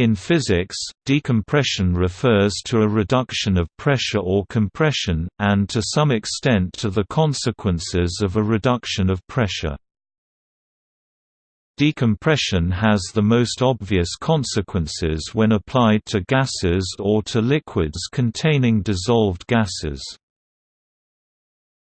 In physics, decompression refers to a reduction of pressure or compression, and to some extent to the consequences of a reduction of pressure. Decompression has the most obvious consequences when applied to gases or to liquids containing dissolved gases.